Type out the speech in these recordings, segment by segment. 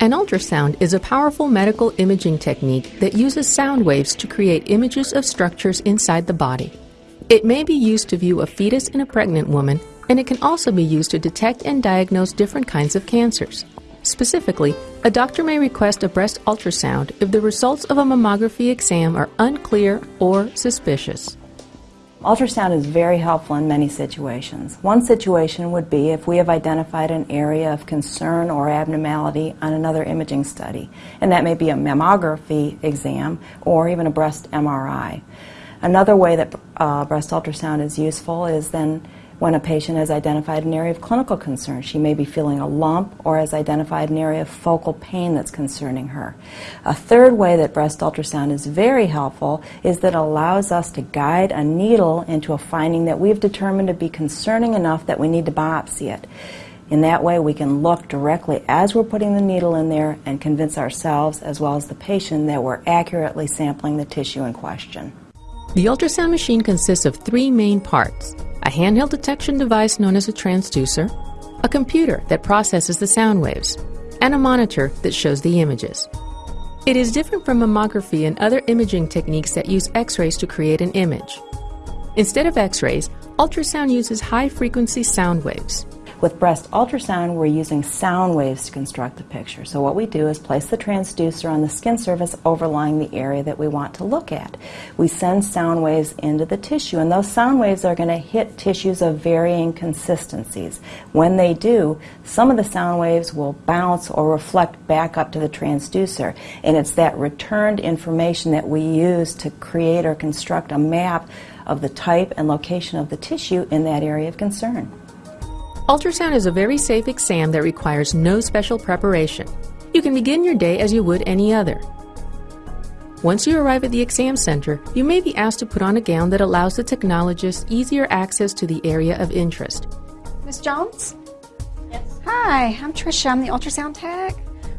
An ultrasound is a powerful medical imaging technique that uses sound waves to create images of structures inside the body. It may be used to view a fetus in a pregnant woman, and it can also be used to detect and diagnose different kinds of cancers. Specifically, a doctor may request a breast ultrasound if the results of a mammography exam are unclear or suspicious. Ultrasound is very helpful in many situations. One situation would be if we have identified an area of concern or abnormality on another imaging study, and that may be a mammography exam or even a breast MRI. Another way that uh, breast ultrasound is useful is then when a patient has identified an area of clinical concern. She may be feeling a lump or has identified an area of focal pain that's concerning her. A third way that breast ultrasound is very helpful is that it allows us to guide a needle into a finding that we've determined to be concerning enough that we need to biopsy it. In that way, we can look directly as we're putting the needle in there and convince ourselves as well as the patient that we're accurately sampling the tissue in question. The ultrasound machine consists of three main parts a handheld detection device known as a transducer, a computer that processes the sound waves, and a monitor that shows the images. It is different from mammography and other imaging techniques that use X rays to create an image. Instead of X rays, ultrasound uses high frequency sound waves. With breast ultrasound, we're using sound waves to construct the picture. So what we do is place the transducer on the skin surface overlying the area that we want to look at. We send sound waves into the tissue, and those sound waves are going to hit tissues of varying consistencies. When they do, some of the sound waves will bounce or reflect back up to the transducer, and it's that returned information that we use to create or construct a map of the type and location of the tissue in that area of concern. Ultrasound is a very safe exam that requires no special preparation. You can begin your day as you would any other. Once you arrive at the exam center, you may be asked to put on a gown that allows the technologist easier access to the area of interest. Miss Jones? Yes. Hi, I'm Trisha. I'm the ultrasound tech.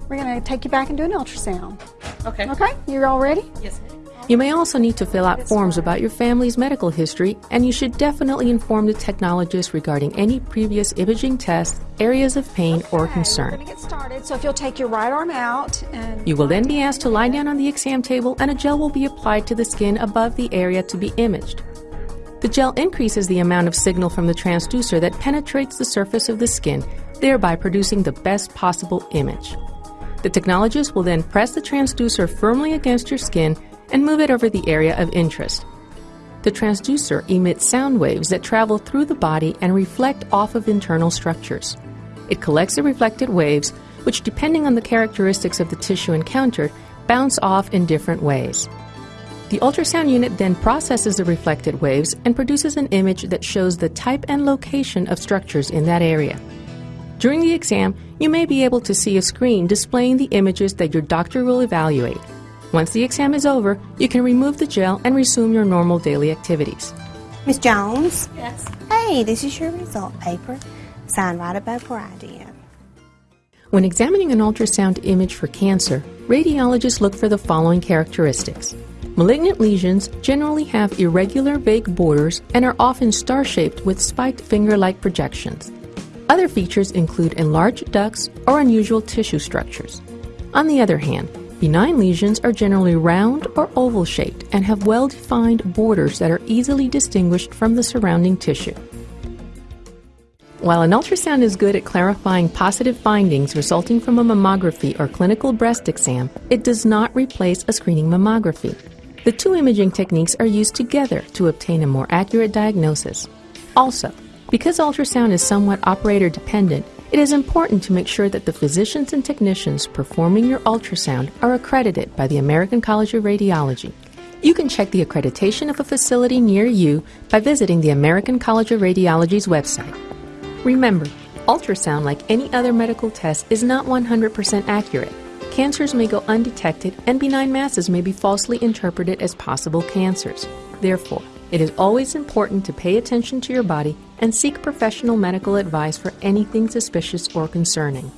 We're going to take you back and do an ultrasound. Okay. Okay, you're all ready? Yes. You may also need to fill out forms about your family's medical history, and you should definitely inform the technologist regarding any previous imaging tests, areas of pain, okay, or concern. We're get started, so if you'll take your right arm out and. You will then be asked to lie down on the exam table, and a gel will be applied to the skin above the area to be imaged. The gel increases the amount of signal from the transducer that penetrates the surface of the skin, thereby producing the best possible image. The technologist will then press the transducer firmly against your skin and move it over the area of interest. The transducer emits sound waves that travel through the body and reflect off of internal structures. It collects the reflected waves, which, depending on the characteristics of the tissue encountered, bounce off in different ways. The ultrasound unit then processes the reflected waves and produces an image that shows the type and location of structures in that area. During the exam, you may be able to see a screen displaying the images that your doctor will evaluate. Once the exam is over, you can remove the gel and resume your normal daily activities. Miss Jones? Yes. Hey, this is your result paper. Sign right above where I did. When examining an ultrasound image for cancer, radiologists look for the following characteristics. Malignant lesions generally have irregular, vague borders and are often star shaped with spiked finger like projections. Other features include enlarged ducts or unusual tissue structures. On the other hand, Benign lesions are generally round or oval shaped and have well defined borders that are easily distinguished from the surrounding tissue. While an ultrasound is good at clarifying positive findings resulting from a mammography or clinical breast exam, it does not replace a screening mammography. The two imaging techniques are used together to obtain a more accurate diagnosis. Also, because ultrasound is somewhat operator dependent, it is important to make sure that the physicians and technicians performing your ultrasound are accredited by the American College of Radiology. You can check the accreditation of a facility near you by visiting the American College of Radiology's website. Remember, ultrasound, like any other medical test, is not 100% accurate. Cancers may go undetected, and benign masses may be falsely interpreted as possible cancers. Therefore, it is always important to pay attention to your body and seek professional medical advice for anything suspicious or concerning.